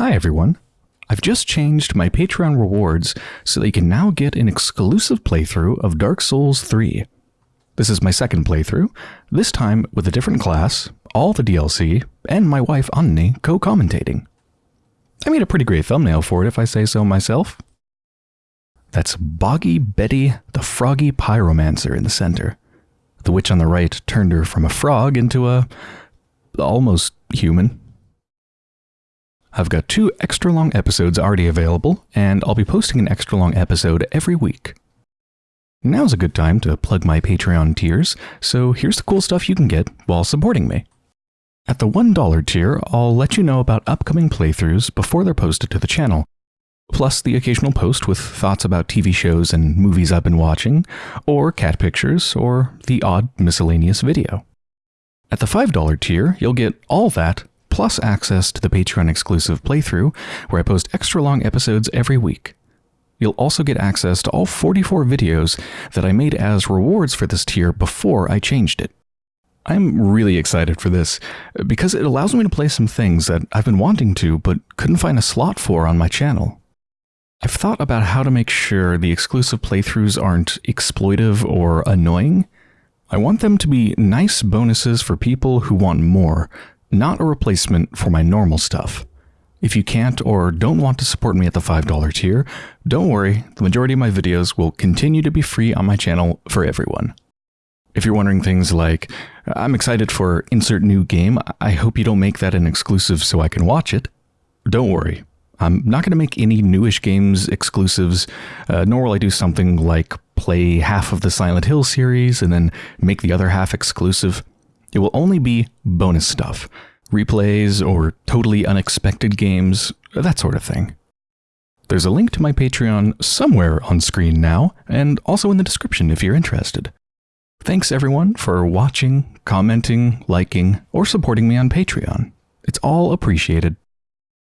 Hi everyone. I've just changed my Patreon rewards so that you can now get an exclusive playthrough of Dark Souls 3. This is my second playthrough, this time with a different class, all the DLC, and my wife Anneli co-commentating. I made a pretty great thumbnail for it if I say so myself. That's Boggy Betty the Froggy Pyromancer in the center. The witch on the right turned her from a frog into a... almost human. I've got two extra long episodes already available, and I'll be posting an extra long episode every week. Now's a good time to plug my Patreon tiers, so here's the cool stuff you can get while supporting me. At the $1 tier, I'll let you know about upcoming playthroughs before they're posted to the channel, plus the occasional post with thoughts about TV shows and movies I've been watching, or cat pictures, or the odd miscellaneous video. At the $5 tier, you'll get all that plus access to the Patreon exclusive playthrough, where I post extra long episodes every week. You'll also get access to all 44 videos that I made as rewards for this tier before I changed it. I'm really excited for this, because it allows me to play some things that I've been wanting to but couldn't find a slot for on my channel. I've thought about how to make sure the exclusive playthroughs aren't exploitive or annoying. I want them to be nice bonuses for people who want more, not a replacement for my normal stuff. If you can't or don't want to support me at the $5 tier, don't worry, the majority of my videos will continue to be free on my channel for everyone. If you're wondering things like, I'm excited for insert new game, I hope you don't make that an exclusive so I can watch it. Don't worry, I'm not going to make any newish games exclusives, uh, nor will I do something like play half of the Silent Hill series and then make the other half exclusive. It will only be bonus stuff, replays or totally unexpected games, that sort of thing. There's a link to my Patreon somewhere on screen now, and also in the description if you're interested. Thanks everyone for watching, commenting, liking, or supporting me on Patreon. It's all appreciated.